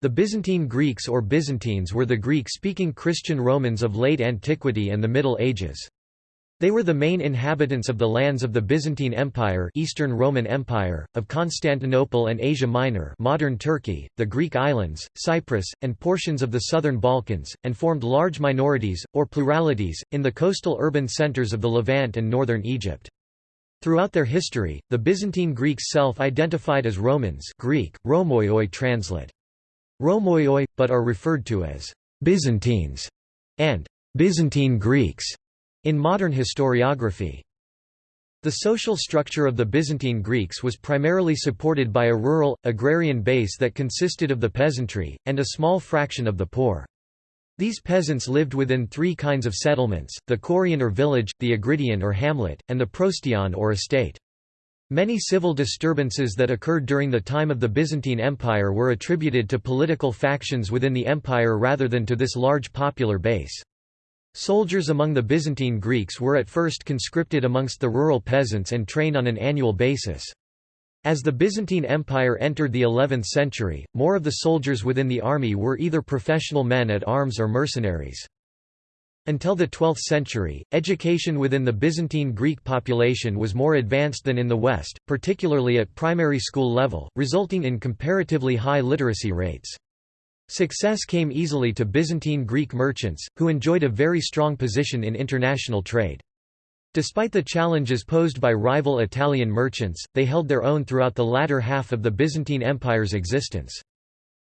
The Byzantine Greeks or Byzantines were the Greek-speaking Christian Romans of late antiquity and the Middle Ages. They were the main inhabitants of the lands of the Byzantine Empire Eastern Roman Empire, of Constantinople and Asia Minor modern Turkey, the Greek islands, Cyprus, and portions of the southern Balkans, and formed large minorities, or pluralities, in the coastal urban centers of the Levant and northern Egypt. Throughout their history, the Byzantine Greeks self-identified as Romans Greek, Romoioi translate. Romoioi, but are referred to as Byzantines and Byzantine Greeks in modern historiography. The social structure of the Byzantine Greeks was primarily supported by a rural, agrarian base that consisted of the peasantry, and a small fraction of the poor. These peasants lived within three kinds of settlements, the chorion or village, the agridion or hamlet, and the prostion or estate. Many civil disturbances that occurred during the time of the Byzantine Empire were attributed to political factions within the empire rather than to this large popular base. Soldiers among the Byzantine Greeks were at first conscripted amongst the rural peasants and trained on an annual basis. As the Byzantine Empire entered the 11th century, more of the soldiers within the army were either professional men at arms or mercenaries. Until the 12th century, education within the Byzantine Greek population was more advanced than in the West, particularly at primary school level, resulting in comparatively high literacy rates. Success came easily to Byzantine Greek merchants, who enjoyed a very strong position in international trade. Despite the challenges posed by rival Italian merchants, they held their own throughout the latter half of the Byzantine Empire's existence.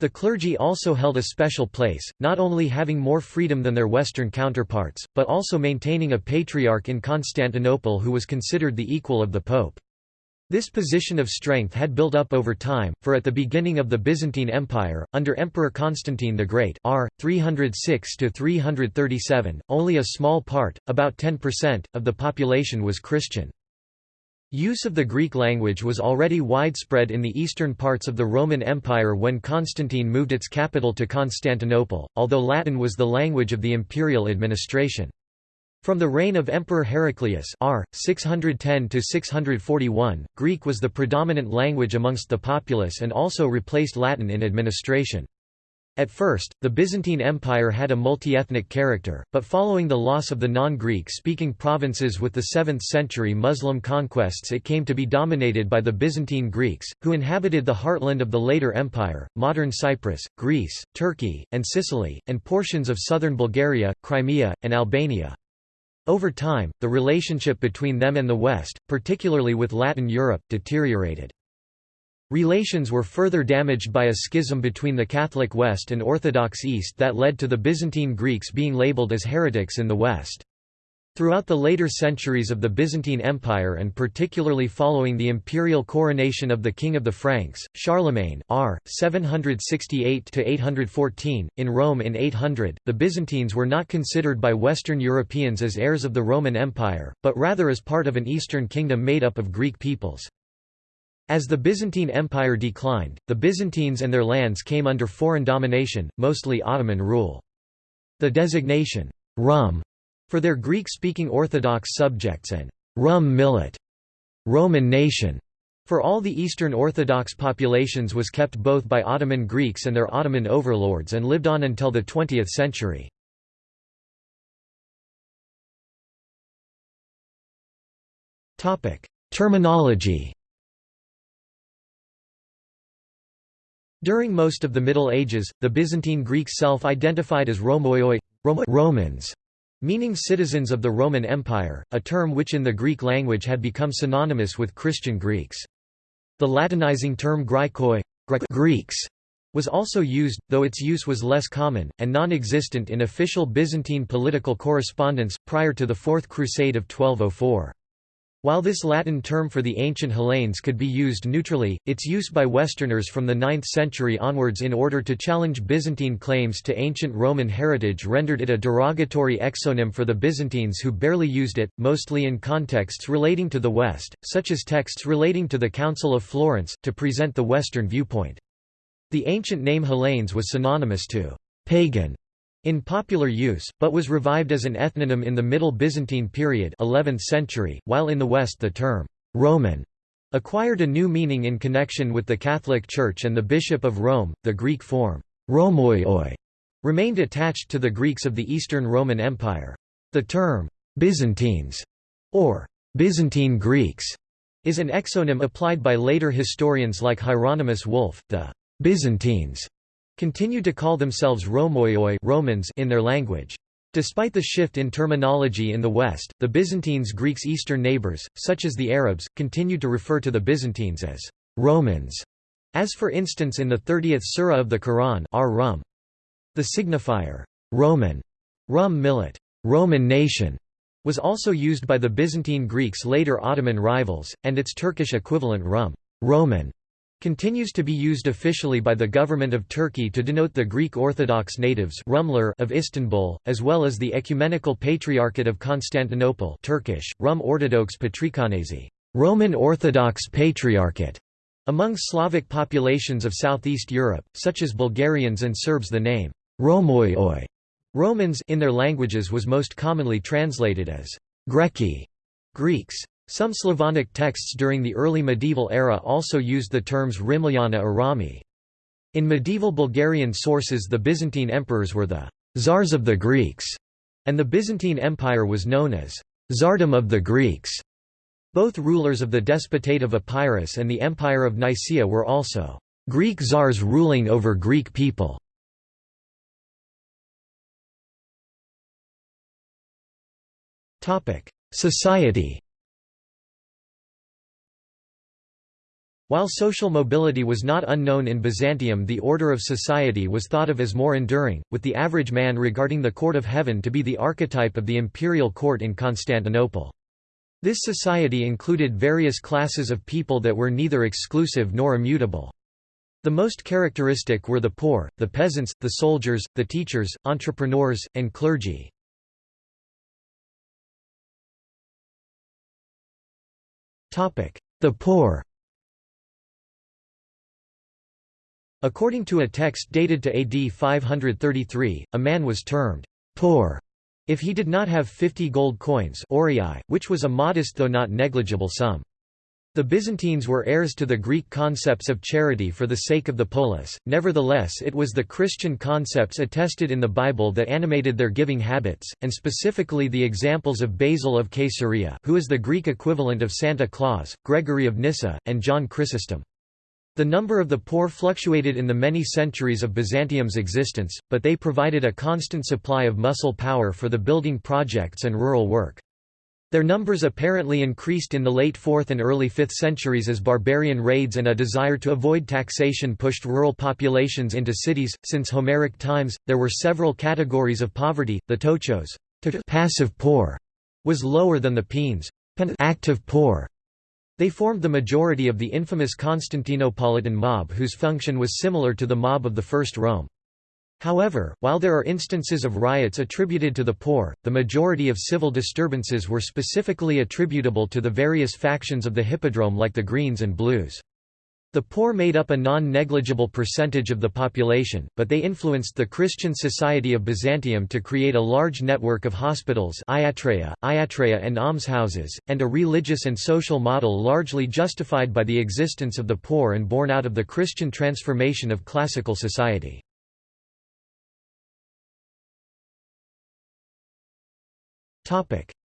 The clergy also held a special place, not only having more freedom than their Western counterparts, but also maintaining a patriarch in Constantinople who was considered the equal of the Pope. This position of strength had built up over time, for at the beginning of the Byzantine Empire, under Emperor Constantine the Great r. 306–337, only a small part, about 10%, of the population was Christian. Use of the Greek language was already widespread in the eastern parts of the Roman Empire when Constantine moved its capital to Constantinople, although Latin was the language of the imperial administration. From the reign of Emperor Heraclius r. 610–641, Greek was the predominant language amongst the populace and also replaced Latin in administration. At first, the Byzantine Empire had a multi-ethnic character, but following the loss of the non-Greek-speaking provinces with the 7th-century Muslim conquests it came to be dominated by the Byzantine Greeks, who inhabited the heartland of the later empire, modern Cyprus, Greece, Turkey, and Sicily, and portions of southern Bulgaria, Crimea, and Albania. Over time, the relationship between them and the West, particularly with Latin Europe, deteriorated. Relations were further damaged by a schism between the Catholic West and Orthodox East that led to the Byzantine Greeks being labeled as heretics in the West. Throughout the later centuries of the Byzantine Empire and particularly following the imperial coronation of the King of the Franks, Charlemagne r. 768–814, in Rome in 800, the Byzantines were not considered by Western Europeans as heirs of the Roman Empire, but rather as part of an Eastern kingdom made up of Greek peoples. As the Byzantine Empire declined, the Byzantines and their lands came under foreign domination, mostly Ottoman rule. The designation, Rum, for their Greek-speaking Orthodox subjects and Rum Millet, Roman nation, for all the Eastern Orthodox populations was kept both by Ottoman Greeks and their Ottoman overlords and lived on until the 20th century. Terminology During most of the Middle Ages, the Byzantine Greeks self-identified as Romoioi Romans, meaning citizens of the Roman Empire, a term which in the Greek language had become synonymous with Christian Greeks. The Latinizing term Graikoi Greeks was also used, though its use was less common, and non-existent in official Byzantine political correspondence, prior to the Fourth Crusade of 1204. While this Latin term for the ancient Hellenes could be used neutrally, its use by Westerners from the 9th century onwards in order to challenge Byzantine claims to ancient Roman heritage rendered it a derogatory exonym for the Byzantines who barely used it, mostly in contexts relating to the West, such as texts relating to the Council of Florence, to present the Western viewpoint. The ancient name Hellenes was synonymous to pagan in popular use, but was revived as an ethnonym in the Middle Byzantine period 11th century, while in the West the term «Roman» acquired a new meaning in connection with the Catholic Church and the Bishop of Rome, the Greek form Romoioi remained attached to the Greeks of the Eastern Roman Empire. The term Byzantines or Byzantine Greeks is an exonym applied by later historians like Hieronymus Wolff. The Byzantines continued to call themselves Romoioi Romans in their language. Despite the shift in terminology in the West, the Byzantines' Greeks' eastern neighbors, such as the Arabs, continued to refer to the Byzantines as Romans, as for instance in the 30th surah of the Quran ar-Rum. The signifier Roman, Rum millet, Roman nation, was also used by the Byzantine Greeks' later Ottoman rivals, and its Turkish equivalent Rum Roman continues to be used officially by the government of Turkey to denote the Greek Orthodox natives Rumler of Istanbul, as well as the Ecumenical Patriarchate of Constantinople Turkish, Rum Ortodox Patrikanesi Roman Orthodox Patriarchate. Among Slavic populations of Southeast Europe, such as Bulgarians and Serbs the name Romoioi Romans in their languages was most commonly translated as Greki Greeks. Some Slavonic texts during the early medieval era also used the terms Rimlyana or. In medieval Bulgarian sources the Byzantine emperors were the «czars of the Greeks», and the Byzantine Empire was known as «czardom of the Greeks». Both rulers of the Despotate of Epirus and the Empire of Nicaea were also «Greek czars ruling over Greek people». Society While social mobility was not unknown in Byzantium the order of society was thought of as more enduring, with the average man regarding the court of heaven to be the archetype of the imperial court in Constantinople. This society included various classes of people that were neither exclusive nor immutable. The most characteristic were the poor, the peasants, the soldiers, the teachers, entrepreneurs, and clergy. The poor According to a text dated to AD 533, a man was termed poor if he did not have 50 gold coins which was a modest though not negligible sum. The Byzantines were heirs to the Greek concepts of charity for the sake of the polis, nevertheless it was the Christian concepts attested in the Bible that animated their giving habits, and specifically the examples of Basil of Caesarea who is the Greek equivalent of Santa Claus, Gregory of Nyssa, and John Chrysostom. The number of the poor fluctuated in the many centuries of Byzantium's existence, but they provided a constant supply of muscle power for the building projects and rural work. Their numbers apparently increased in the late 4th and early 5th centuries as barbarian raids and a desire to avoid taxation pushed rural populations into cities. Since Homeric times, there were several categories of poverty. The tochos, passive poor, was lower than the penes, active poor. They formed the majority of the infamous Constantinopolitan mob whose function was similar to the mob of the First Rome. However, while there are instances of riots attributed to the poor, the majority of civil disturbances were specifically attributable to the various factions of the Hippodrome like the Greens and Blues. The poor made up a non-negligible percentage of the population, but they influenced the Christian society of Byzantium to create a large network of hospitals iatreia, iatreia and almshouses, and a religious and social model largely justified by the existence of the poor and born out of the Christian transformation of classical society.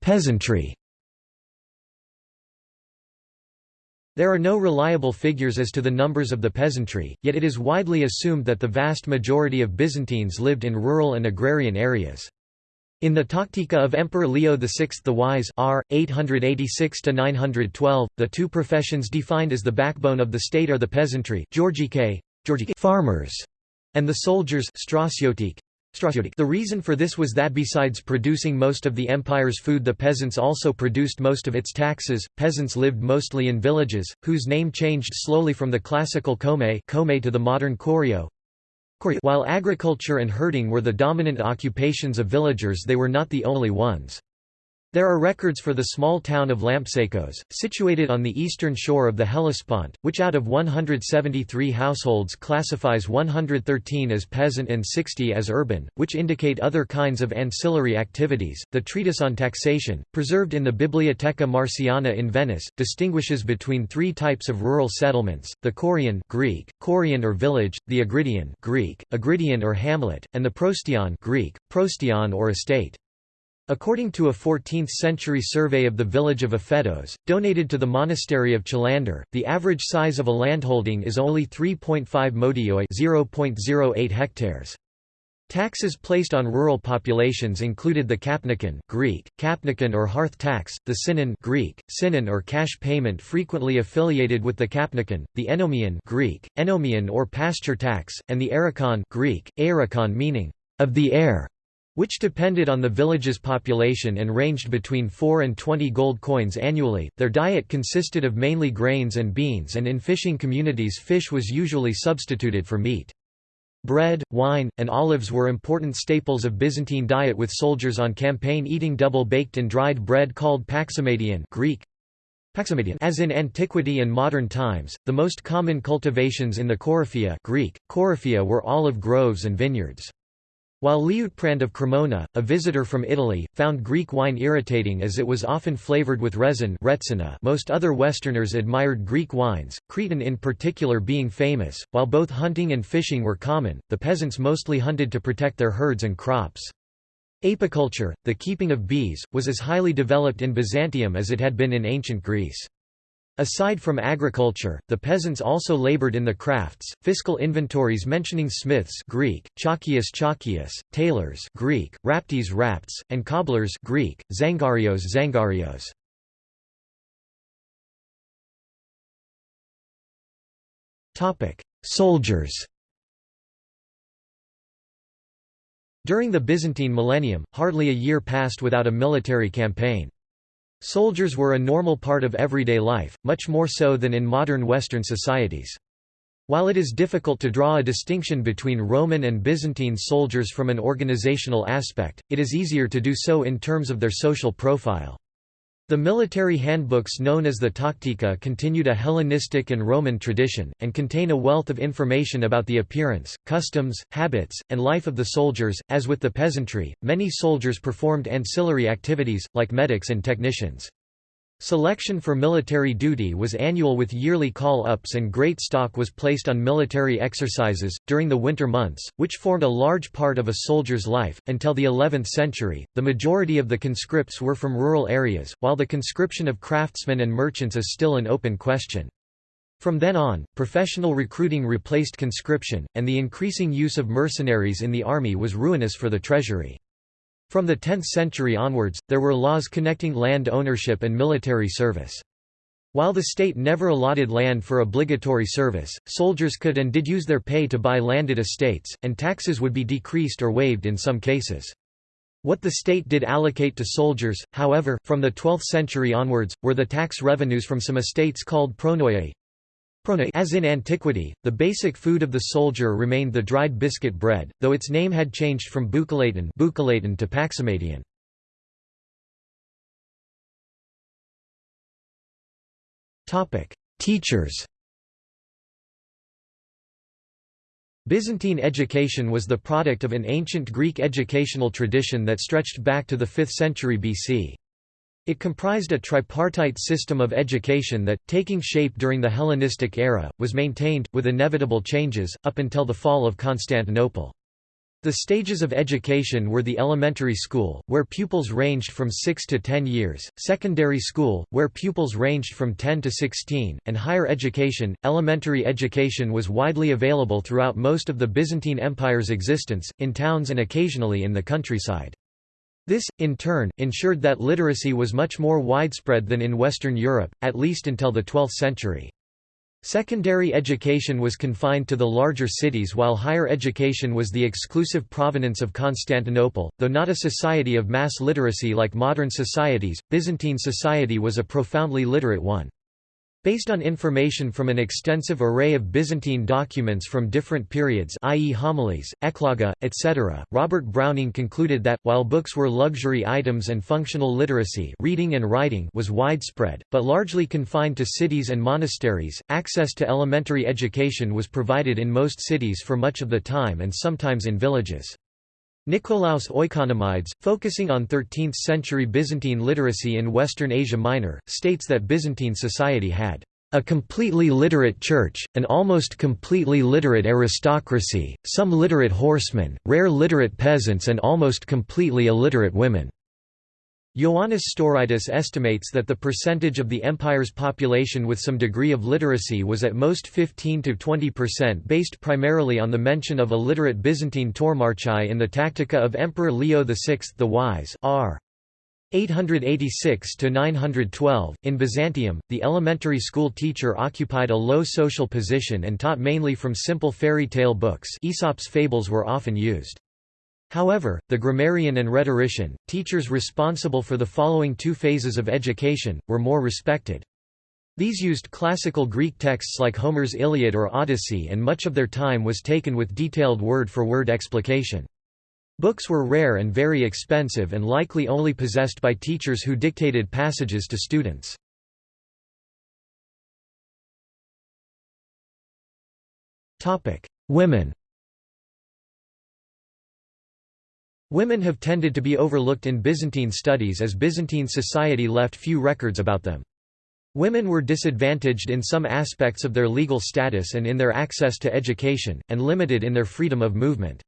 Peasantry There are no reliable figures as to the numbers of the peasantry, yet it is widely assumed that the vast majority of Byzantines lived in rural and agrarian areas. In the Tactica of Emperor Leo VI the Wise r. 886–912, the two professions defined as the backbone of the state are the peasantry farmers, and the soldiers the reason for this was that besides producing most of the empire's food the peasants also produced most of its taxes. Peasants lived mostly in villages, whose name changed slowly from the classical kome kome to the modern korio. While agriculture and herding were the dominant occupations of villagers they were not the only ones. There are records for the small town of Lampsakos, situated on the eastern shore of the Hellespont, which out of 173 households classifies 113 as peasant and 60 as urban, which indicate other kinds of ancillary activities. The treatise on taxation, preserved in the Bibliotheca Marciana in Venice, distinguishes between three types of rural settlements: the Chorion (Greek: Chorion or village), the Agridian (Greek: Agridion or hamlet), and the Prostion (Greek: Prostion or estate). According to a 14th-century survey of the village of Aphetos, donated to the monastery of Chilandar, the average size of a landholding is only 3.5 modioi (0.08 hectares). Taxes placed on rural populations included the kapnikon Greek, kapnikon or hearth tax, the sinon Greek, sinon or cash payment frequently affiliated with the kapnikon, the enomion Greek, enomion or pasture tax, and the erikon Greek, aerikon meaning, of the air which depended on the village's population and ranged between 4 and 20 gold coins annually. Their diet consisted of mainly grains and beans, and in fishing communities, fish was usually substituted for meat. Bread, wine, and olives were important staples of Byzantine diet with soldiers on campaign eating double-baked and dried bread called paximadion Greek, as in antiquity and modern times, the most common cultivations in the Coryphia Greek, Coryphia were olive groves and vineyards. While Liutprand of Cremona, a visitor from Italy, found Greek wine irritating as it was often flavored with resin most other Westerners admired Greek wines, Cretan in particular being famous. While both hunting and fishing were common, the peasants mostly hunted to protect their herds and crops. Apiculture, the keeping of bees, was as highly developed in Byzantium as it had been in ancient Greece. Aside from agriculture, the peasants also labored in the crafts. Fiscal inventories mentioning smiths Greek, chakias chakias, tailors Greek, raptes rapts, and cobblers Greek, zangarios zangarios. Topic: Soldiers. During the Byzantine millennium, hardly a year passed without a military campaign. Soldiers were a normal part of everyday life, much more so than in modern Western societies. While it is difficult to draw a distinction between Roman and Byzantine soldiers from an organizational aspect, it is easier to do so in terms of their social profile. The military handbooks known as the Tactica continued a Hellenistic and Roman tradition, and contain a wealth of information about the appearance, customs, habits, and life of the soldiers. As with the peasantry, many soldiers performed ancillary activities, like medics and technicians. Selection for military duty was annual with yearly call-ups and great stock was placed on military exercises, during the winter months, which formed a large part of a soldier's life. Until the 11th century, the majority of the conscripts were from rural areas, while the conscription of craftsmen and merchants is still an open question. From then on, professional recruiting replaced conscription, and the increasing use of mercenaries in the army was ruinous for the treasury. From the 10th century onwards, there were laws connecting land ownership and military service. While the state never allotted land for obligatory service, soldiers could and did use their pay to buy landed estates, and taxes would be decreased or waived in some cases. What the state did allocate to soldiers, however, from the 12th century onwards, were the tax revenues from some estates called pronoiae, as in antiquity, the basic food of the soldier remained the dried biscuit bread, though its name had changed from bucalaton to paximadion. Teachers Byzantine education was the product of an ancient Greek educational tradition that stretched back to the 5th century BC. It comprised a tripartite system of education that, taking shape during the Hellenistic era, was maintained, with inevitable changes, up until the fall of Constantinople. The stages of education were the elementary school, where pupils ranged from 6 to 10 years, secondary school, where pupils ranged from 10 to 16, and higher education. Elementary education was widely available throughout most of the Byzantine Empire's existence, in towns and occasionally in the countryside. This, in turn, ensured that literacy was much more widespread than in Western Europe, at least until the 12th century. Secondary education was confined to the larger cities while higher education was the exclusive provenance of Constantinople. Though not a society of mass literacy like modern societies, Byzantine society was a profoundly literate one. Based on information from an extensive array of Byzantine documents from different periods i.e. homilies, ecloga, etc., Robert Browning concluded that, while books were luxury items and functional literacy reading and writing was widespread, but largely confined to cities and monasteries, access to elementary education was provided in most cities for much of the time and sometimes in villages. Nicolaus Oikonomides, focusing on 13th-century Byzantine literacy in Western Asia Minor, states that Byzantine society had a completely literate church, an almost completely literate aristocracy, some literate horsemen, rare literate peasants and almost completely illiterate women. Ioannis Stouraitis estimates that the percentage of the empire's population with some degree of literacy was at most 15 to 20% based primarily on the mention of illiterate Byzantine tourmarchai in the Tactica of Emperor Leo VI the Wise r. 886 to 912 in Byzantium the elementary school teacher occupied a low social position and taught mainly from simple fairy tale books. Aesop's fables were often used However, the grammarian and rhetorician, teachers responsible for the following two phases of education, were more respected. These used classical Greek texts like Homer's Iliad or Odyssey and much of their time was taken with detailed word-for-word -word explication. Books were rare and very expensive and likely only possessed by teachers who dictated passages to students. Women Women have tended to be overlooked in Byzantine studies as Byzantine society left few records about them. Women were disadvantaged in some aspects of their legal status and in their access to education, and limited in their freedom of movement.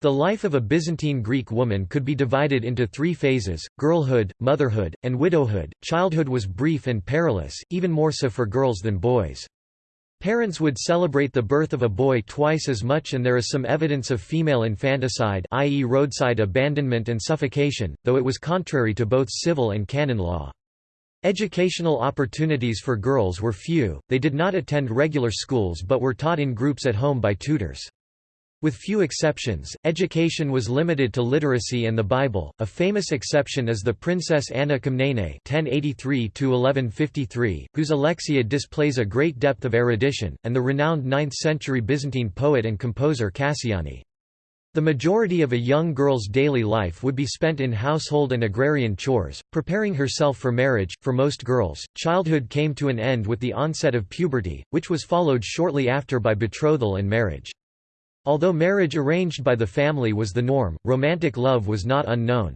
The life of a Byzantine Greek woman could be divided into three phases, girlhood, motherhood, and widowhood. Childhood was brief and perilous, even more so for girls than boys. Parents would celebrate the birth of a boy twice as much and there is some evidence of female infanticide i.e. roadside abandonment and suffocation, though it was contrary to both civil and canon law. Educational opportunities for girls were few, they did not attend regular schools but were taught in groups at home by tutors. With few exceptions, education was limited to literacy and the Bible. A famous exception is the Princess Anna Komnene (1083–1153), whose Alexiad displays a great depth of erudition, and the renowned 9th-century Byzantine poet and composer Cassiani. The majority of a young girl's daily life would be spent in household and agrarian chores, preparing herself for marriage. For most girls, childhood came to an end with the onset of puberty, which was followed shortly after by betrothal and marriage. Although marriage arranged by the family was the norm, romantic love was not unknown.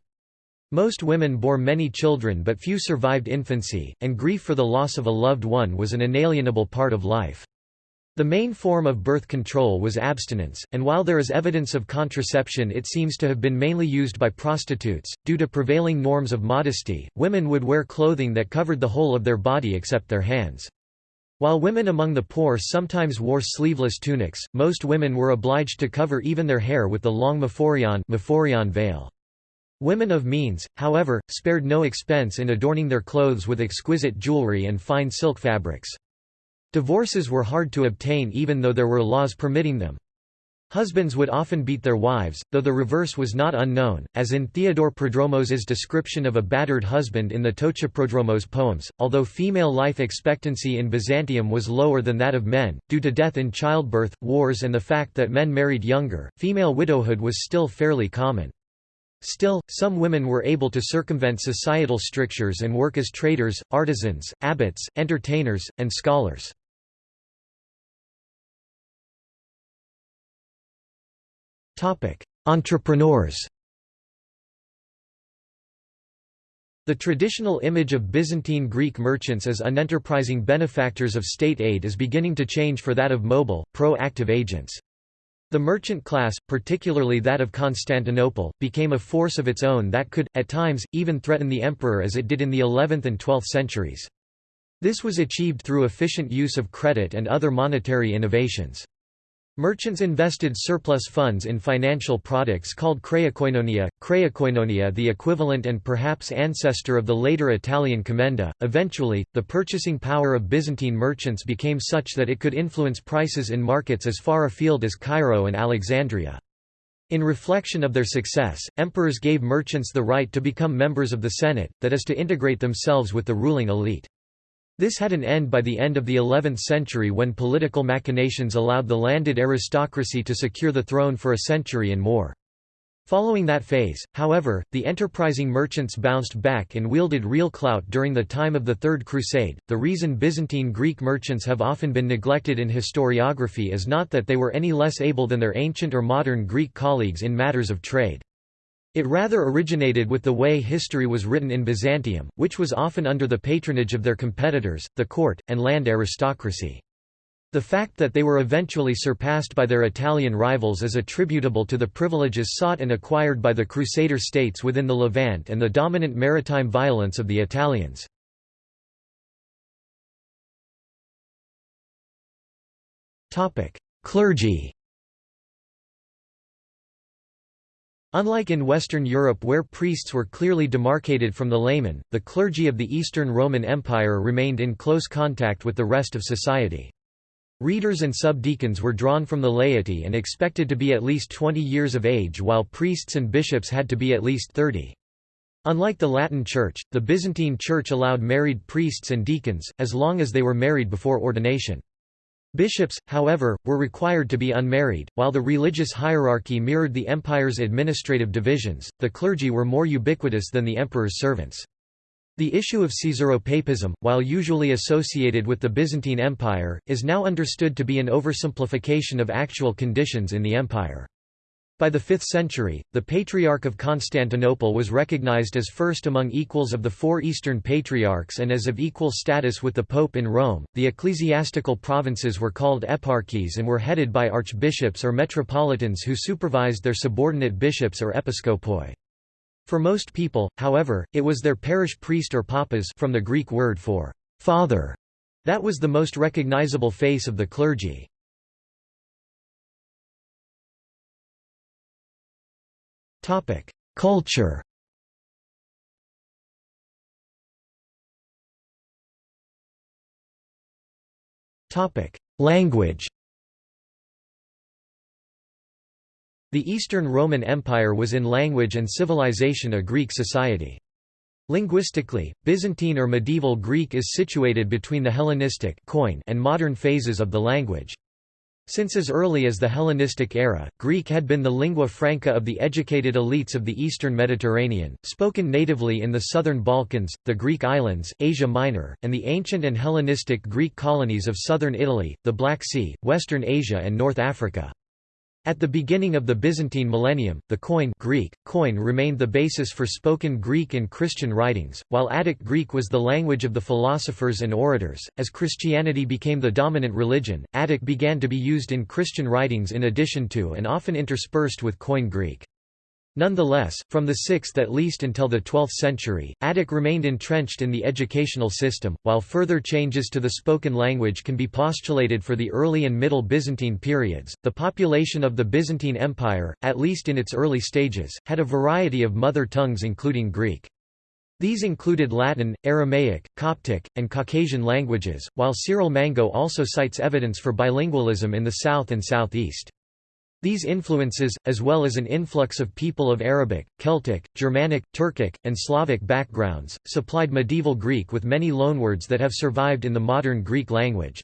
Most women bore many children but few survived infancy, and grief for the loss of a loved one was an inalienable part of life. The main form of birth control was abstinence, and while there is evidence of contraception it seems to have been mainly used by prostitutes. Due to prevailing norms of modesty, women would wear clothing that covered the whole of their body except their hands. While women among the poor sometimes wore sleeveless tunics, most women were obliged to cover even their hair with the long maphorion veil. Women of means, however, spared no expense in adorning their clothes with exquisite jewelry and fine silk fabrics. Divorces were hard to obtain even though there were laws permitting them. Husbands would often beat their wives, though the reverse was not unknown, as in Theodore Prodromos's description of a battered husband in the Ptochoprodromic poems. Although female life expectancy in Byzantium was lower than that of men, due to death in childbirth, wars, and the fact that men married younger, female widowhood was still fairly common. Still, some women were able to circumvent societal strictures and work as traders, artisans, abbots, entertainers, and scholars. Entrepreneurs The traditional image of Byzantine Greek merchants as unenterprising benefactors of state aid is beginning to change for that of mobile, pro-active agents. The merchant class, particularly that of Constantinople, became a force of its own that could, at times, even threaten the emperor as it did in the 11th and 12th centuries. This was achieved through efficient use of credit and other monetary innovations. Merchants invested surplus funds in financial products called kreakoinonia, kreakoinonia the equivalent and perhaps ancestor of the later Italian commenda. Eventually, the purchasing power of Byzantine merchants became such that it could influence prices in markets as far afield as Cairo and Alexandria. In reflection of their success, emperors gave merchants the right to become members of the Senate, that is to integrate themselves with the ruling elite. This had an end by the end of the 11th century when political machinations allowed the landed aristocracy to secure the throne for a century and more. Following that phase, however, the enterprising merchants bounced back and wielded real clout during the time of the Third Crusade. The reason Byzantine Greek merchants have often been neglected in historiography is not that they were any less able than their ancient or modern Greek colleagues in matters of trade. It rather originated with the way history was written in Byzantium, which was often under the patronage of their competitors, the court, and land aristocracy. The fact that they were eventually surpassed by their Italian rivals is attributable to the privileges sought and acquired by the Crusader states within the Levant and the dominant maritime violence of the Italians. Clergy Unlike in Western Europe where priests were clearly demarcated from the laymen, the clergy of the Eastern Roman Empire remained in close contact with the rest of society. Readers and subdeacons were drawn from the laity and expected to be at least 20 years of age while priests and bishops had to be at least 30. Unlike the Latin Church, the Byzantine Church allowed married priests and deacons, as long as they were married before ordination. Bishops, however, were required to be unmarried. While the religious hierarchy mirrored the empire's administrative divisions, the clergy were more ubiquitous than the emperor's servants. The issue of Caesaropapism, while usually associated with the Byzantine Empire, is now understood to be an oversimplification of actual conditions in the empire. By the 5th century, the Patriarch of Constantinople was recognized as first among equals of the four Eastern Patriarchs and as of equal status with the Pope in Rome. The ecclesiastical provinces were called eparchies and were headed by archbishops or metropolitans who supervised their subordinate bishops or episkopoi. For most people, however, it was their parish priest or papas from the Greek word for father that was the most recognizable face of the clergy. Culture. Language. The Eastern Roman Empire was in language and civilization a Greek society. Linguistically, Byzantine or medieval Greek is situated between the Hellenistic and modern phases of the language. Since as early as the Hellenistic era, Greek had been the lingua franca of the educated elites of the eastern Mediterranean, spoken natively in the southern Balkans, the Greek islands, Asia Minor, and the ancient and Hellenistic Greek colonies of southern Italy, the Black Sea, western Asia and North Africa. At the beginning of the Byzantine millennium, the Koine Greek, Koine remained the basis for spoken Greek and Christian writings, while Attic Greek was the language of the philosophers and orators. As Christianity became the dominant religion, Attic began to be used in Christian writings in addition to and often interspersed with Koine Greek. Nonetheless, from the 6th at least until the 12th century, Attic remained entrenched in the educational system, while further changes to the spoken language can be postulated for the early and middle Byzantine periods. The population of the Byzantine Empire, at least in its early stages, had a variety of mother tongues including Greek. These included Latin, Aramaic, Coptic, and Caucasian languages, while Cyril Mango also cites evidence for bilingualism in the south and southeast. These influences, as well as an influx of people of Arabic, Celtic, Germanic, Turkic, and Slavic backgrounds, supplied medieval Greek with many loanwords that have survived in the modern Greek language.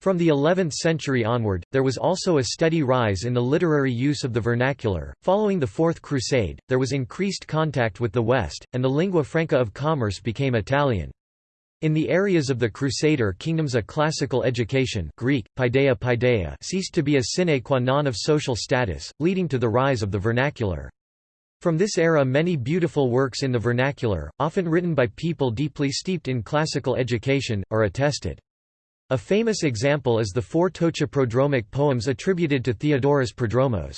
From the 11th century onward, there was also a steady rise in the literary use of the vernacular. Following the Fourth Crusade, there was increased contact with the West, and the lingua franca of commerce became Italian. In the areas of the Crusader kingdoms a classical education Greek, paideia paideia ceased to be a sine qua non of social status, leading to the rise of the vernacular. From this era many beautiful works in the vernacular, often written by people deeply steeped in classical education, are attested. A famous example is the four Ptochoprodromic poems attributed to Theodorus Prodromos.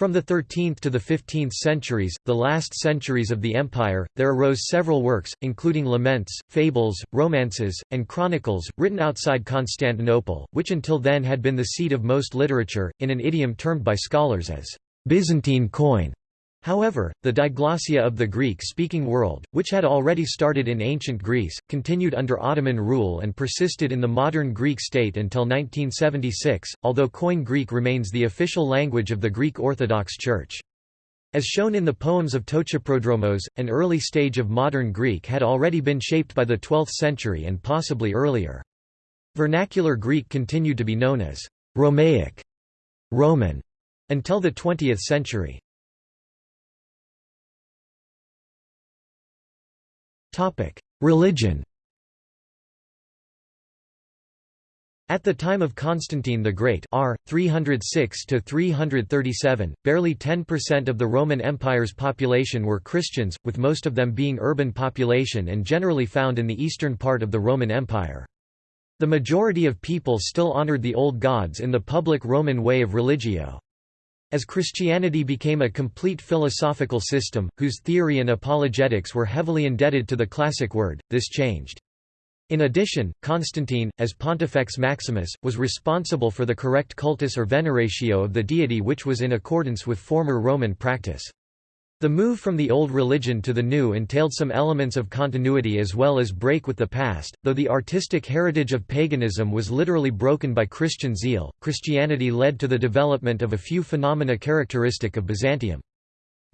From the 13th to the 15th centuries, the last centuries of the empire, there arose several works, including laments, fables, romances, and chronicles, written outside Constantinople, which until then had been the seat of most literature, in an idiom termed by scholars as Byzantine Koine. However, the diglossia of the Greek-speaking world, which had already started in ancient Greece, continued under Ottoman rule and persisted in the modern Greek state until 1976, although Koine Greek remains the official language of the Greek Orthodox Church. As shown in the poems of Ptochoprodromos, an early stage of modern Greek had already been shaped by the 12th century and possibly earlier. Vernacular Greek continued to be known as Romaic Roman until the 20th century. Religion At the time of Constantine the Great r. 306–337, barely 10% of the Roman Empire's population were Christians, with most of them being urban population and generally found in the eastern part of the Roman Empire. The majority of people still honored the old gods in the public Roman way of religio. As Christianity became a complete philosophical system, whose theory and apologetics were heavily indebted to the classic word, this changed. In addition, Constantine, as Pontifex Maximus, was responsible for the correct cultus or veneratio of the deity which was in accordance with former Roman practice. The move from the old religion to the new entailed some elements of continuity as well as break with the past, though the artistic heritage of paganism was literally broken by Christian zeal. Christianity led to the development of a few phenomena characteristic of Byzantium.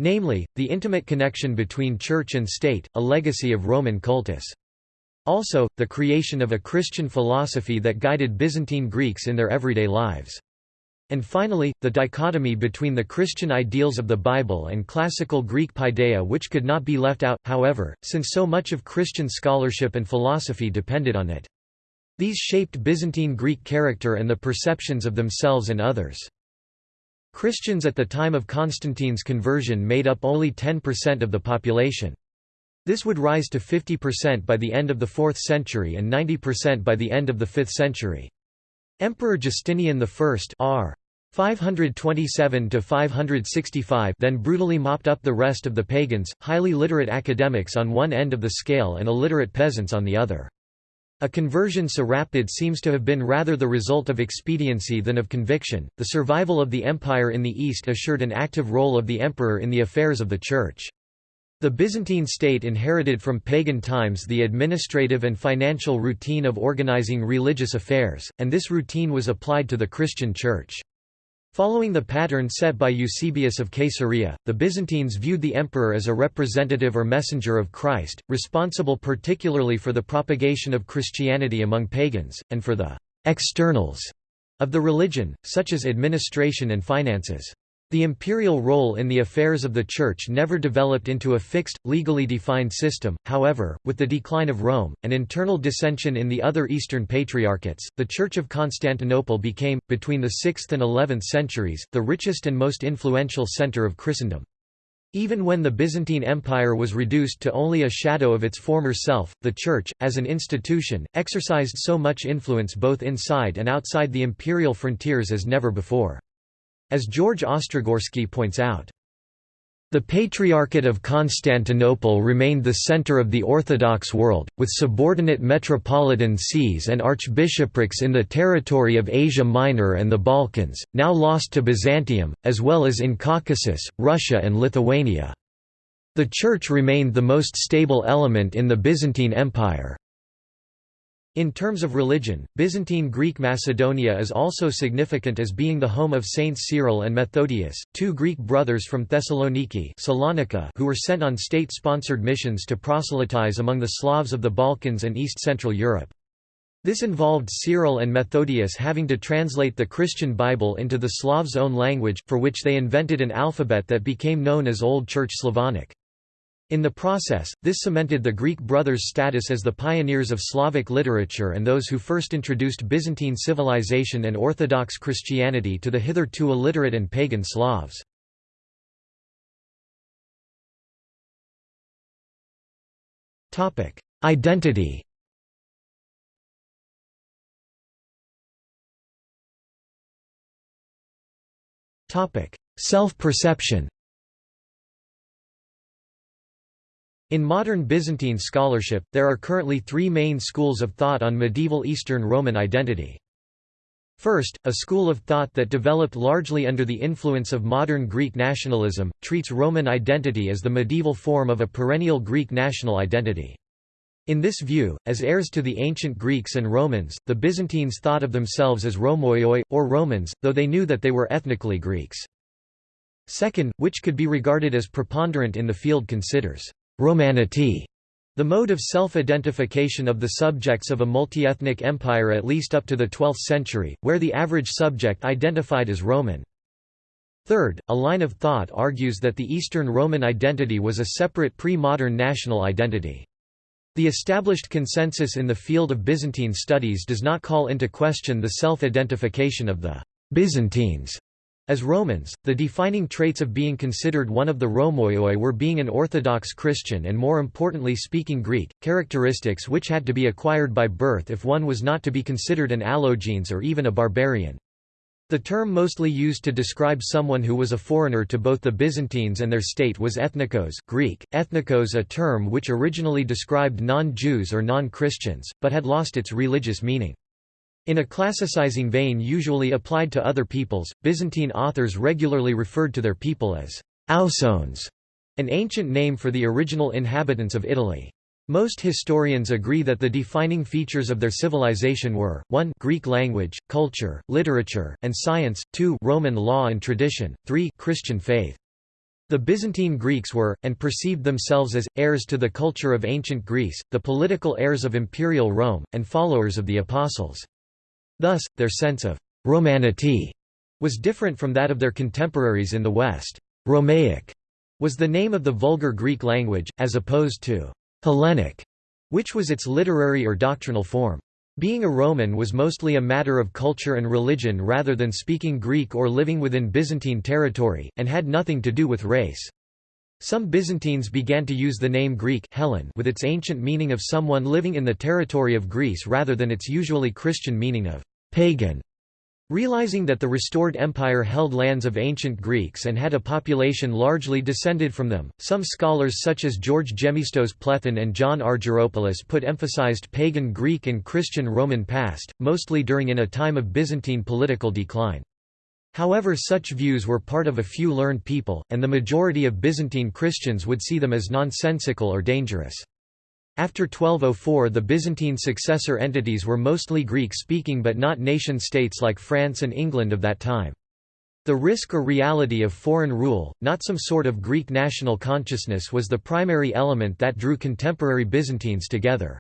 Namely, the intimate connection between church and state, a legacy of Roman cultus. Also, the creation of a Christian philosophy that guided Byzantine Greeks in their everyday lives. And finally, the dichotomy between the Christian ideals of the Bible and classical Greek paideia which could not be left out, however, since so much of Christian scholarship and philosophy depended on it. These shaped Byzantine Greek character and the perceptions of themselves and others. Christians at the time of Constantine's conversion made up only 10% of the population. This would rise to 50% by the end of the 4th century and 90% by the end of the 5th century. Emperor Justinian I r. 527–565 then brutally mopped up the rest of the pagans, highly literate academics on one end of the scale and illiterate peasants on the other. A conversion so rapid seems to have been rather the result of expediency than of conviction. The survival of the empire in the east assured an active role of the emperor in the affairs of the church. The Byzantine state inherited from pagan times the administrative and financial routine of organizing religious affairs, and this routine was applied to the Christian Church. Following the pattern set by Eusebius of Caesarea, the Byzantines viewed the emperor as a representative or messenger of Christ, responsible particularly for the propagation of Christianity among pagans, and for the «externals» of the religion, such as administration and finances. The imperial role in the affairs of the Church never developed into a fixed, legally defined system, however, with the decline of Rome, and internal dissension in the other Eastern Patriarchates, the Church of Constantinople became, between the 6th and 11th centuries, the richest and most influential centre of Christendom. Even when the Byzantine Empire was reduced to only a shadow of its former self, the Church, as an institution, exercised so much influence both inside and outside the imperial frontiers as never before. As George Ostrogorsky points out, the Patriarchate of Constantinople remained the center of the Orthodox world, with subordinate metropolitan sees and archbishoprics in the territory of Asia Minor and the Balkans, now lost to Byzantium, as well as in Caucasus, Russia and Lithuania. The Church remained the most stable element in the Byzantine Empire. In terms of religion, Byzantine Greek Macedonia is also significant as being the home of Saints Cyril and Methodius, two Greek brothers from Thessaloniki Salonika who were sent on state-sponsored missions to proselytize among the Slavs of the Balkans and East-Central Europe. This involved Cyril and Methodius having to translate the Christian Bible into the Slavs' own language, for which they invented an alphabet that became known as Old Church Slavonic. In the process, this cemented the Greek brothers' status as the pioneers of Slavic literature and those who first introduced Byzantine civilization and Orthodox Christianity to the hitherto illiterate and pagan Slavs. Identity Self-perception In modern Byzantine scholarship, there are currently three main schools of thought on medieval Eastern Roman identity. First, a school of thought that developed largely under the influence of modern Greek nationalism, treats Roman identity as the medieval form of a perennial Greek national identity. In this view, as heirs to the ancient Greeks and Romans, the Byzantines thought of themselves as Romoioi, or Romans, though they knew that they were ethnically Greeks. Second, which could be regarded as preponderant in the field considers Romanity the mode of self-identification of the subjects of a multi-ethnic empire at least up to the 12th century, where the average subject identified as Roman. Third, a line of thought argues that the Eastern Roman identity was a separate pre-modern national identity. The established consensus in the field of Byzantine studies does not call into question the self-identification of the Byzantines as Romans, the defining traits of being considered one of the Romoioi were being an Orthodox Christian and more importantly speaking Greek, characteristics which had to be acquired by birth if one was not to be considered an allogenes or even a barbarian. The term mostly used to describe someone who was a foreigner to both the Byzantines and their state was ethnikos Greek, ethnikos a term which originally described non-Jews or non-Christians, but had lost its religious meaning. In a classicizing vein usually applied to other peoples, Byzantine authors regularly referred to their people as Ausones, an ancient name for the original inhabitants of Italy. Most historians agree that the defining features of their civilization were, 1 Greek language, culture, literature, and science, 2 Roman law and tradition, 3 Christian faith. The Byzantine Greeks were, and perceived themselves as, heirs to the culture of ancient Greece, the political heirs of imperial Rome, and followers of the Apostles. Thus, their sense of «Romanity» was different from that of their contemporaries in the West. Romaic was the name of the vulgar Greek language, as opposed to Hellenic, which was its literary or doctrinal form. Being a Roman was mostly a matter of culture and religion rather than speaking Greek or living within Byzantine territory, and had nothing to do with race. Some Byzantines began to use the name Greek Hellen with its ancient meaning of someone living in the territory of Greece rather than its usually Christian meaning of pagan. Realizing that the restored empire held lands of ancient Greeks and had a population largely descended from them, some scholars such as George Gemistos Plethon and John Argyropoulos put emphasized pagan Greek and Christian Roman past, mostly during in a time of Byzantine political decline. However such views were part of a few learned people, and the majority of Byzantine Christians would see them as nonsensical or dangerous. After 1204 the Byzantine successor entities were mostly Greek-speaking but not nation-states like France and England of that time. The risk or reality of foreign rule, not some sort of Greek national consciousness was the primary element that drew contemporary Byzantines together.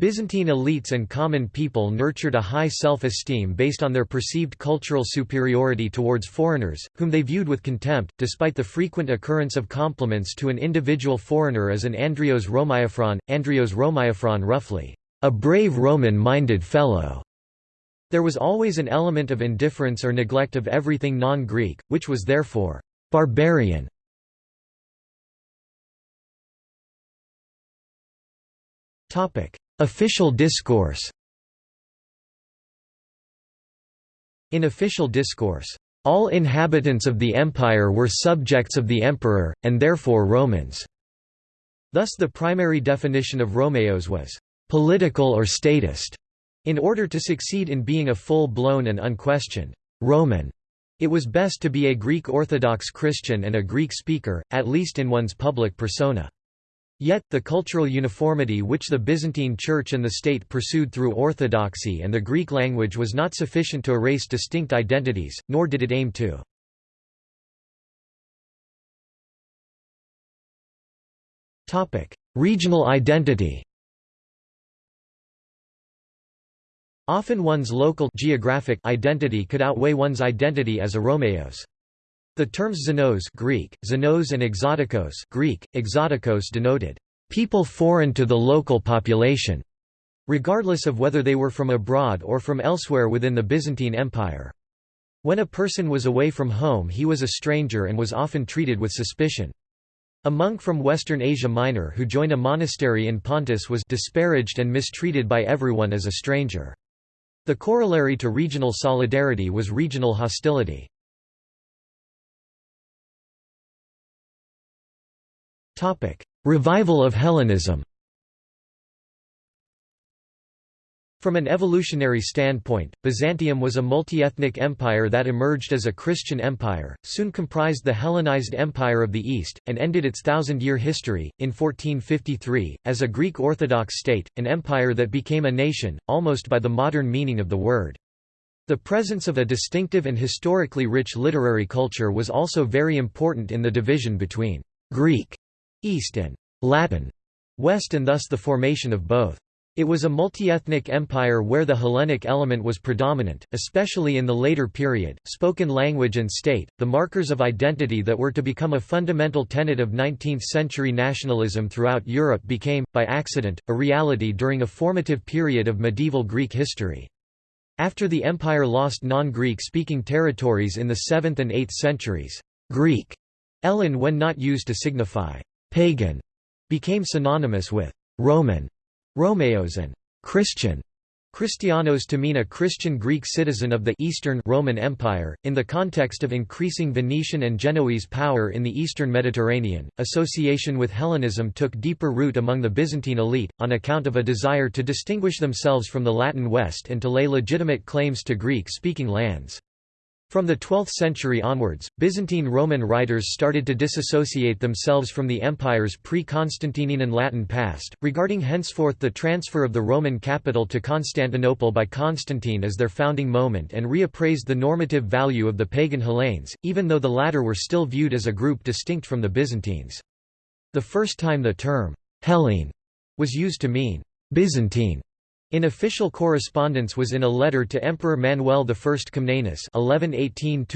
Byzantine elites and common people nurtured a high self-esteem based on their perceived cultural superiority towards foreigners, whom they viewed with contempt, despite the frequent occurrence of compliments to an individual foreigner as an Andrios Romaiphron, Andrios Romaiphron roughly, a brave Roman-minded fellow. There was always an element of indifference or neglect of everything non-Greek, which was therefore barbarian. Topic: Official discourse In official discourse, all inhabitants of the empire were subjects of the emperor, and therefore Romans. Thus the primary definition of Romeos was political or statist. In order to succeed in being a full-blown and unquestioned Roman, it was best to be a Greek Orthodox Christian and a Greek speaker, at least in one's public persona. Yet, the cultural uniformity which the Byzantine Church and the state pursued through orthodoxy and the Greek language was not sufficient to erase distinct identities, nor did it aim to. Regional identity Often one's local geographic identity could outweigh one's identity as a Romeos. The terms xenos Greek, xenos and exotikos Greek, exotikos denoted people foreign to the local population, regardless of whether they were from abroad or from elsewhere within the Byzantine Empire. When a person was away from home he was a stranger and was often treated with suspicion. A monk from Western Asia Minor who joined a monastery in Pontus was disparaged and mistreated by everyone as a stranger. The corollary to regional solidarity was regional hostility. Revival of Hellenism From an evolutionary standpoint, Byzantium was a multi-ethnic empire that emerged as a Christian empire, soon comprised the Hellenized Empire of the East, and ended its thousand-year history, in 1453, as a Greek Orthodox state, an empire that became a nation, almost by the modern meaning of the word. The presence of a distinctive and historically rich literary culture was also very important in the division between Greek East and Latin West and thus the formation of both. It was a multi-ethnic empire where the Hellenic element was predominant, especially in the later period. Spoken language and state, the markers of identity that were to become a fundamental tenet of 19th-century nationalism throughout Europe became, by accident, a reality during a formative period of medieval Greek history. After the empire lost non-Greek speaking territories in the 7th and 8th centuries, Greek, Ellen when not used to signify pagan, became synonymous with Roman Romeos and Christian Christianos to mean a Christian Greek citizen of the Eastern Roman Empire, in the context of increasing Venetian and Genoese power in the eastern Mediterranean. Association with Hellenism took deeper root among the Byzantine elite, on account of a desire to distinguish themselves from the Latin West and to lay legitimate claims to Greek speaking lands. From the 12th century onwards, Byzantine Roman writers started to disassociate themselves from the empire's pre-Constantinian and Latin past, regarding henceforth the transfer of the Roman capital to Constantinople by Constantine as their founding moment and reappraised the normative value of the pagan Hellenes, even though the latter were still viewed as a group distinct from the Byzantines. The first time the term Hellene was used to mean Byzantine in official correspondence was in a letter to Emperor Manuel I Comnenus 1118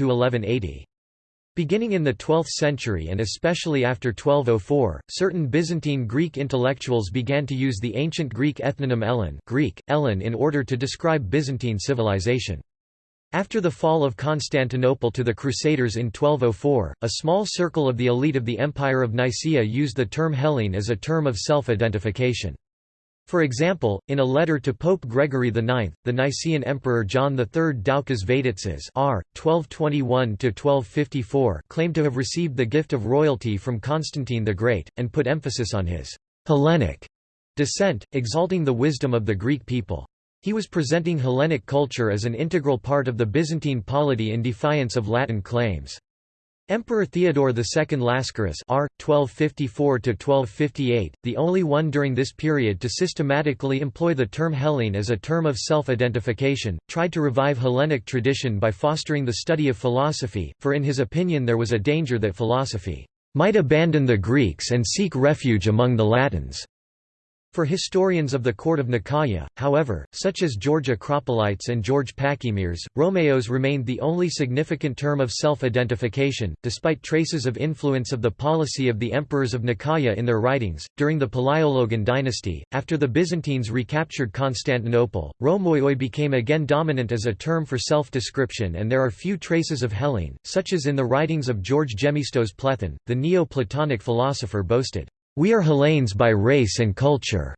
Beginning in the 12th century and especially after 1204, certain Byzantine Greek intellectuals began to use the ancient Greek ethnonym Ellen, Greek, Ellen in order to describe Byzantine civilization. After the fall of Constantinople to the Crusaders in 1204, a small circle of the elite of the Empire of Nicaea used the term Hellene as a term of self-identification. For example, in a letter to Pope Gregory IX, the Nicene Emperor John III Doukas Vatatzes r. 1221–1254 claimed to have received the gift of royalty from Constantine the Great, and put emphasis on his «Hellenic» descent, exalting the wisdom of the Greek people. He was presenting Hellenic culture as an integral part of the Byzantine polity in defiance of Latin claims. Emperor Theodore II Lascaris r. 1254–1258, the only one during this period to systematically employ the term Hellene as a term of self-identification, tried to revive Hellenic tradition by fostering the study of philosophy, for in his opinion there was a danger that philosophy might abandon the Greeks and seek refuge among the Latins. For historians of the court of Nicaea, however, such as George Acropolites and George Pachymeres, Romeos remained the only significant term of self-identification, despite traces of influence of the policy of the emperors of Nicaea in their writings. During the Palaiologan dynasty, after the Byzantines recaptured Constantinople, Romoioi became again dominant as a term for self-description and there are few traces of Hellene, such as in the writings of George Gemistos Plethon, the Neo-Platonic philosopher boasted we are Hellenes by race and culture,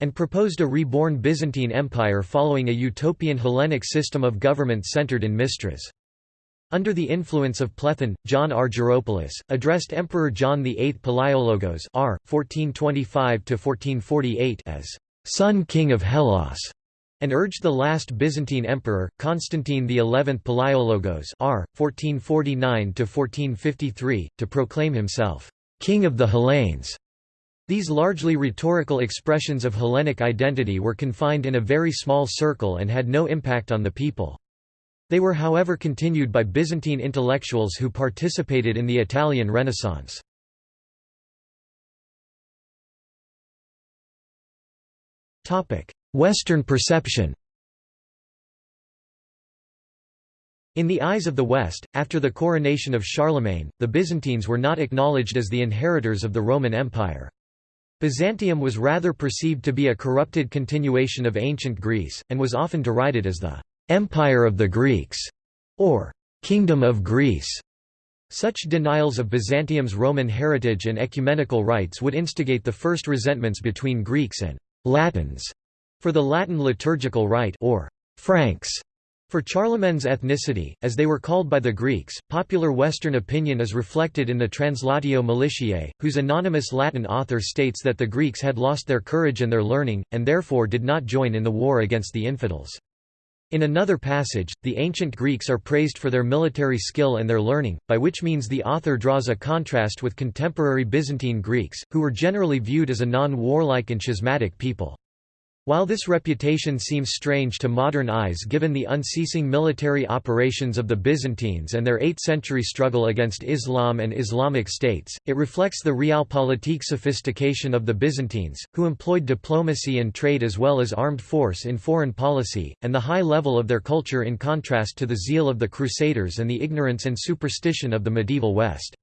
and proposed a reborn Byzantine Empire following a utopian Hellenic system of government centered in Mistras. Under the influence of Plethon, John Argyropoulos, addressed Emperor John VIII Palaiologos r. 1425–1448 as «son king of Hellas», and urged the last Byzantine emperor, Constantine XI Palaiologos r. 1449–1453, to proclaim himself «king of the Hellenes» These largely rhetorical expressions of Hellenic identity were confined in a very small circle and had no impact on the people. They were however continued by Byzantine intellectuals who participated in the Italian Renaissance. Western perception In the eyes of the West, after the coronation of Charlemagne, the Byzantines were not acknowledged as the inheritors of the Roman Empire. Byzantium was rather perceived to be a corrupted continuation of ancient Greece, and was often derided as the «Empire of the Greeks» or «Kingdom of Greece». Such denials of Byzantium's Roman heritage and ecumenical rights would instigate the first resentments between Greeks and «Latins» for the Latin liturgical rite or «Franks» For Charlemagne's ethnicity, as they were called by the Greeks, popular Western opinion is reflected in the Translatio Militiae, whose anonymous Latin author states that the Greeks had lost their courage and their learning, and therefore did not join in the war against the infidels. In another passage, the ancient Greeks are praised for their military skill and their learning, by which means the author draws a contrast with contemporary Byzantine Greeks, who were generally viewed as a non-warlike and schismatic people. While this reputation seems strange to modern eyes given the unceasing military operations of the Byzantines and their 8th-century struggle against Islam and Islamic states, it reflects the realpolitik sophistication of the Byzantines, who employed diplomacy and trade as well as armed force in foreign policy, and the high level of their culture in contrast to the zeal of the Crusaders and the ignorance and superstition of the medieval West.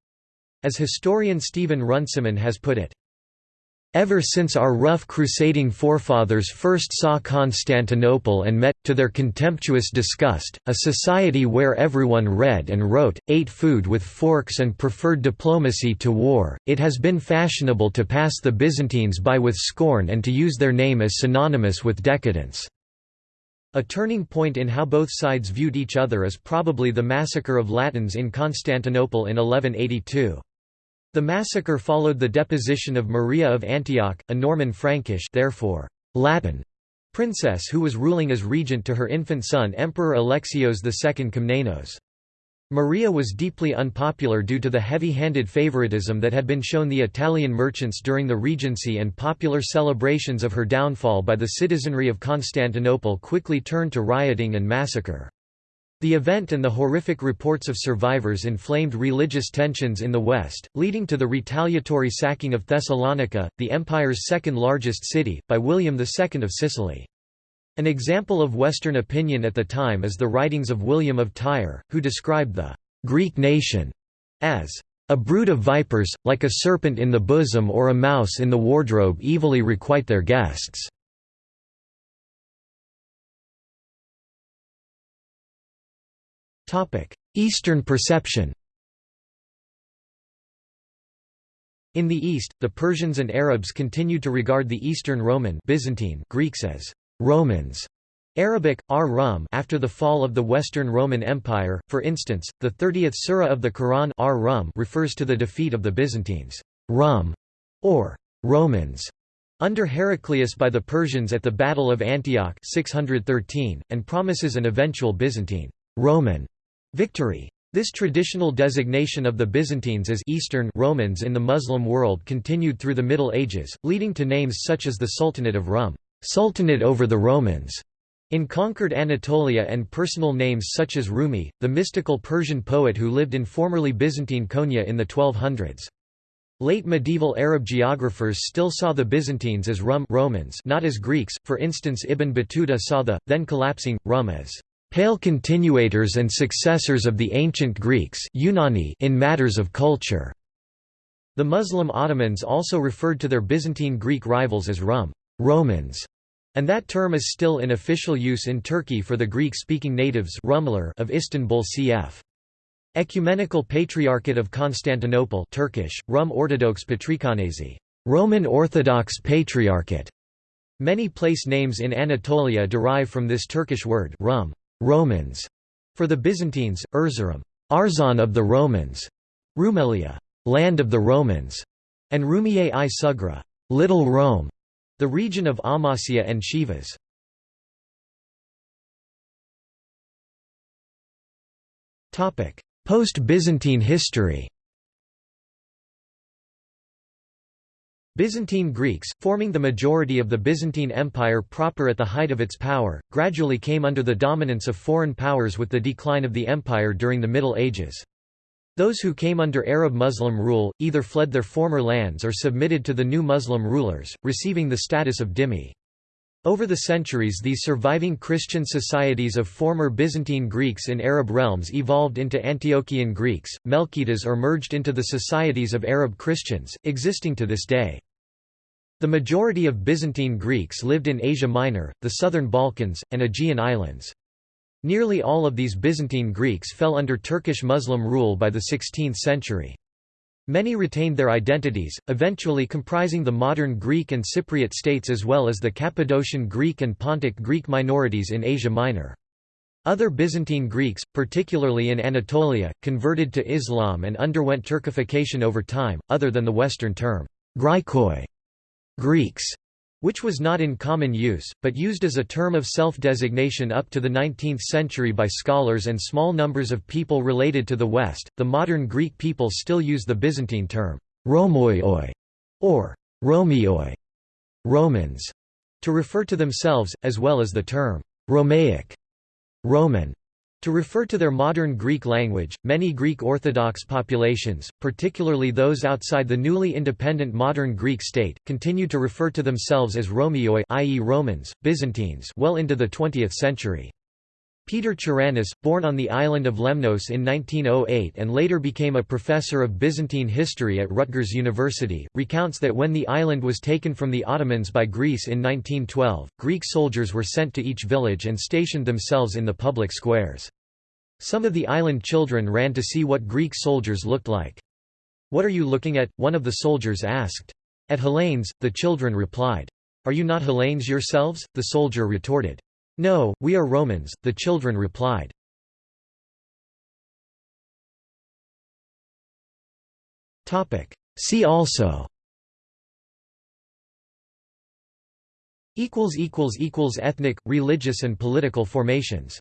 As historian Stephen Runciman has put it, Ever since our rough crusading forefathers first saw Constantinople and met, to their contemptuous disgust, a society where everyone read and wrote, ate food with forks and preferred diplomacy to war, it has been fashionable to pass the Byzantines by with scorn and to use their name as synonymous with decadence. A turning point in how both sides viewed each other is probably the massacre of Latins in Constantinople in 1182. The massacre followed the deposition of Maria of Antioch, a Norman Frankish therefore, Latin princess who was ruling as regent to her infant son Emperor Alexios II Komnenos. Maria was deeply unpopular due to the heavy-handed favoritism that had been shown the Italian merchants during the Regency and popular celebrations of her downfall by the citizenry of Constantinople quickly turned to rioting and massacre. The event and the horrific reports of survivors inflamed religious tensions in the West, leading to the retaliatory sacking of Thessalonica, the empire's second-largest city, by William II of Sicily. An example of Western opinion at the time is the writings of William of Tyre, who described the «Greek nation» as «a brood of vipers, like a serpent in the bosom or a mouse in the wardrobe evilly requite their guests». Eastern perception In the East, the Persians and Arabs continued to regard the Eastern Roman Byzantine Greeks as Romans. Arabic, ar-Rum after the fall of the Western Roman Empire, for instance, the 30th surah of the Quran ar-Rum refers to the defeat of the Byzantines Rum, or Romans, under Heraclius by the Persians at the Battle of Antioch 613, and promises an eventual Byzantine Roman Victory. This traditional designation of the Byzantines as Eastern Romans in the Muslim world continued through the Middle Ages, leading to names such as the Sultanate of Rum, Sultanate over the Romans, in conquered Anatolia and personal names such as Rumi, the mystical Persian poet who lived in formerly Byzantine Konya in the 1200s. Late medieval Arab geographers still saw the Byzantines as Rum Romans not as Greeks, for instance Ibn Battuta saw the, then collapsing, Rum as pale continuators and successors of the ancient Greeks in matters of culture. The Muslim Ottomans also referred to their Byzantine Greek rivals as Rum Romans, and that term is still in official use in Turkey for the Greek-speaking natives of Istanbul cf. Ecumenical Patriarchate of Constantinople Turkish, Rum Ortodox Patrikanesi, Roman Orthodox Patriarchate. Many place names in Anatolia derive from this Turkish word rum. Romans. For the Byzantines, Erzurum, Arzon of the Romans, Rumelia, land of the Romans, and Rumiye i Sugra, Little Rome, the region of Amasya and Sivas. Post-Byzantine history Byzantine Greeks, forming the majority of the Byzantine Empire proper at the height of its power, gradually came under the dominance of foreign powers with the decline of the empire during the Middle Ages. Those who came under Arab Muslim rule, either fled their former lands or submitted to the new Muslim rulers, receiving the status of dhimmi. Over the centuries these surviving Christian societies of former Byzantine Greeks in Arab realms evolved into Antiochian Greeks, Melkites or merged into the societies of Arab Christians, existing to this day. The majority of Byzantine Greeks lived in Asia Minor, the southern Balkans, and Aegean Islands. Nearly all of these Byzantine Greeks fell under Turkish Muslim rule by the 16th century. Many retained their identities, eventually comprising the modern Greek and Cypriot states as well as the Cappadocian Greek and Pontic Greek minorities in Asia Minor. Other Byzantine Greeks, particularly in Anatolia, converted to Islam and underwent Turkification over time, other than the Western term. Greeks, which was not in common use, but used as a term of self-designation up to the 19th century by scholars and small numbers of people related to the West. The modern Greek people still use the Byzantine term Romoioi or Romioi, Romans. to refer to themselves, as well as the term Romaic, Roman, to refer to their modern Greek language, many Greek Orthodox populations, particularly those outside the newly independent modern Greek state, continued to refer to themselves as Romioi i.e. Romans, Byzantines well into the 20th century. Peter Charanis, born on the island of Lemnos in 1908 and later became a professor of Byzantine history at Rutgers University, recounts that when the island was taken from the Ottomans by Greece in 1912, Greek soldiers were sent to each village and stationed themselves in the public squares. Some of the island children ran to see what Greek soldiers looked like. What are you looking at? one of the soldiers asked. At Hellenes, the children replied. Are you not Hellenes yourselves? the soldier retorted. No, we are Romans, the children replied. See also. Ethnic, religious and political formations